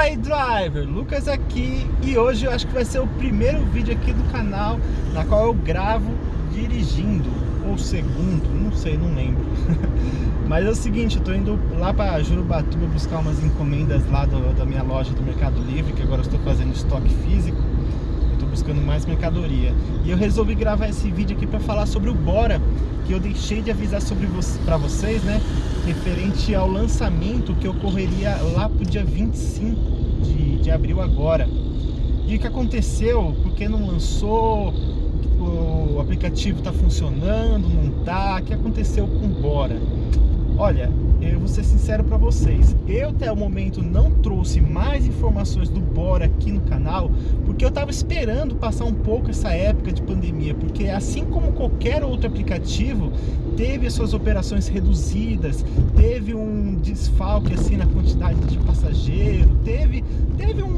Fala aí driver, Lucas aqui e hoje eu acho que vai ser o primeiro vídeo aqui do canal na qual eu gravo dirigindo. Ou segundo, não sei, não lembro. Mas é o seguinte, eu tô indo lá para Jurubatuba buscar umas encomendas lá do, da minha loja do Mercado Livre que agora eu estou fazendo estoque físico buscando mais mercadoria e eu resolvi gravar esse vídeo aqui para falar sobre o Bora que eu deixei de avisar sobre vo para vocês, né referente ao lançamento que ocorreria lá pro dia 25 de, de abril agora. E o que aconteceu? Porque não lançou, o aplicativo está funcionando, não tá, o que aconteceu com o Bora? Olha, eu vou ser sincero para vocês, eu até o momento não trouxe mais informações do Bora aqui no canal, porque eu estava esperando passar um pouco essa época de pandemia, porque assim como qualquer outro aplicativo, teve as suas operações reduzidas, teve um desfalque assim na quantidade de passageiro, teve, teve um,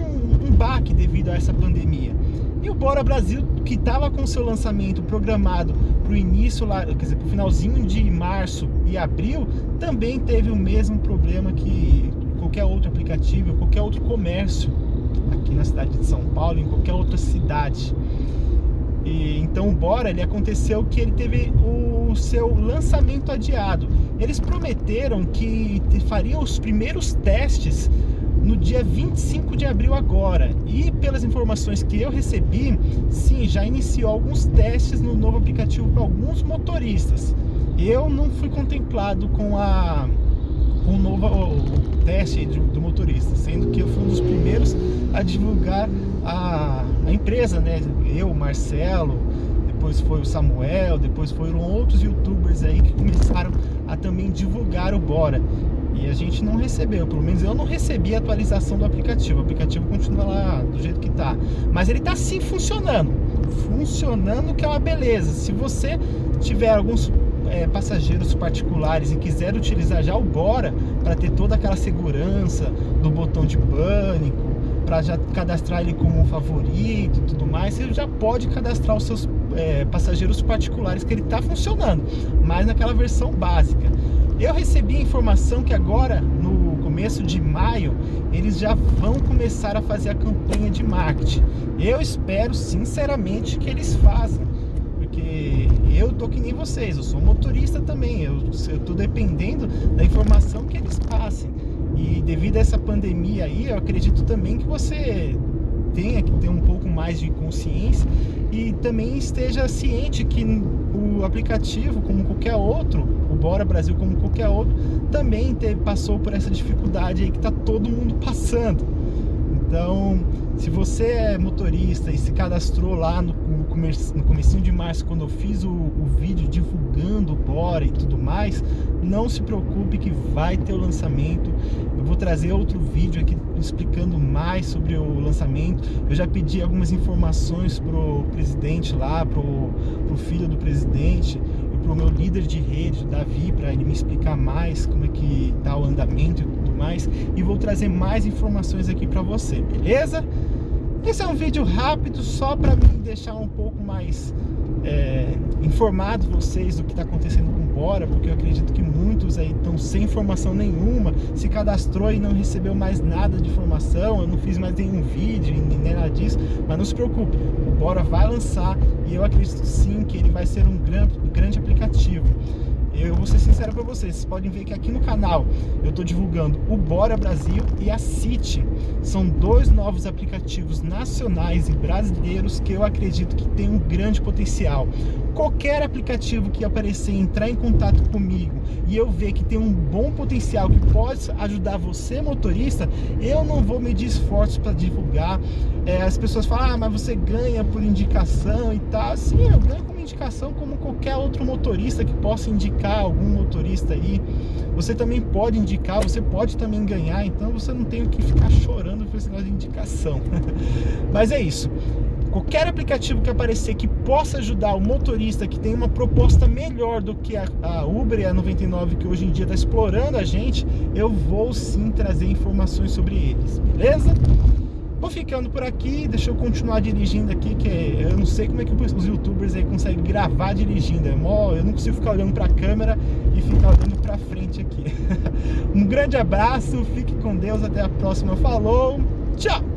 um baque devido a essa pandemia. E o Bora Brasil, que estava com seu lançamento programado para o início, lá, quer dizer, para o finalzinho de março e abril, também teve o mesmo problema que qualquer outro aplicativo, qualquer outro comércio aqui na cidade de São Paulo, em qualquer outra cidade. E, então o Bora, ele aconteceu que ele teve o seu lançamento adiado. Eles prometeram que fariam os primeiros testes no dia 25 de abril agora. E pelas informações que eu recebi, sim, já iniciou alguns testes no novo aplicativo para alguns motoristas. Eu não fui contemplado com a com o novo o teste do, do, motorista, divulgar a, a empresa, né? Eu, Marcelo, depois foi o Samuel, depois foram outros youtubers aí que começaram a também divulgar o Bora. E a gente não recebeu, pelo menos eu não recebi a atualização do aplicativo. O aplicativo continua lá do jeito que está. Mas ele está sim funcionando. Funcionando que é uma beleza. Se você tiver alguns é, passageiros particulares e quiser utilizar já o Bora para ter toda aquela segurança do botão de pânico, para já cadastrar ele como favorito e tudo mais, você já pode cadastrar os seus é, passageiros particulares que ele está funcionando, mas naquela versão básica. Eu recebi informação que agora, no começo de maio, eles já vão começar a fazer a campanha de marketing. Eu espero, sinceramente, que eles façam, porque eu tô que nem vocês, eu sou motorista também, eu, eu tô dependendo da informação. E devido a essa pandemia aí, eu acredito também que você tenha que ter um pouco mais de consciência e também esteja ciente que o aplicativo, como qualquer outro, Bora Brasil, como qualquer outro, também passou por essa dificuldade aí que está todo mundo passando. Então, se você é motorista e se cadastrou lá no, no, comecinho de março, quando eu fiz o, o, vídeo divulgando o Bora e tudo mais, não se preocupe que vai ter o lançamento. Eu vou trazer outro vídeo aqui explicando mais sobre o lançamento. Eu já pedi algumas informações pro presidente lá, pro, pro filho do presidente para o meu líder de rede, Davi, para ele me explicar mais como é que está o andamento e mais. E vou trazer mais informações aqui para você, beleza? Esse é um vídeo rápido só para me deixar um pouco mais é, informado vocês do que está acontecendo com o Bora, porque eu acredito que muitos aí estão sem informação nenhuma, se cadastrou e não recebeu mais nada de informação, eu não fiz mais nenhum vídeo, nem nada disso, mas não se preocupe, o Bora vai lançar e eu acredito sim que ele vai ser um grande, grande aplicativo eu vou ser sincero para vocês, vocês podem ver que aqui no canal eu estou divulgando o Bora Brasil e a City. São dois novos aplicativos nacionais e brasileiros que eu acredito que tem um grande potencial. Qualquer aplicativo que aparecer, entrar em contato comigo e eu ver que tem um bom potencial que pode ajudar você, motorista, eu não vou medir esforços para divulgar. É, as pessoas falam, ah, mas você ganha por indicação e tal. Sim, eu ganho como indicação como qualquer outro motorista que possa indicar algum motorista aí. Você também pode indicar, você pode também ganhar, então você não tem que ficar chorando por esse negócio de indicação. Mas é isso. Qualquer aplicativo que aparecer que possa ajudar o motorista que tem uma proposta melhor do que a, a Uber e a 99 que hoje em dia está explorando a gente, eu vou sim trazer informações sobre eles, beleza? Vou ficando por aqui, deixa eu continuar dirigindo aqui, que eu não sei como é que os youtubers aí conseguem gravar dirigindo. É mó, eu não consigo ficar olhando pra câmera e ficar olhando pra frente aqui. um grande abraço, fique com Deus, até a próxima. Falou, tchau!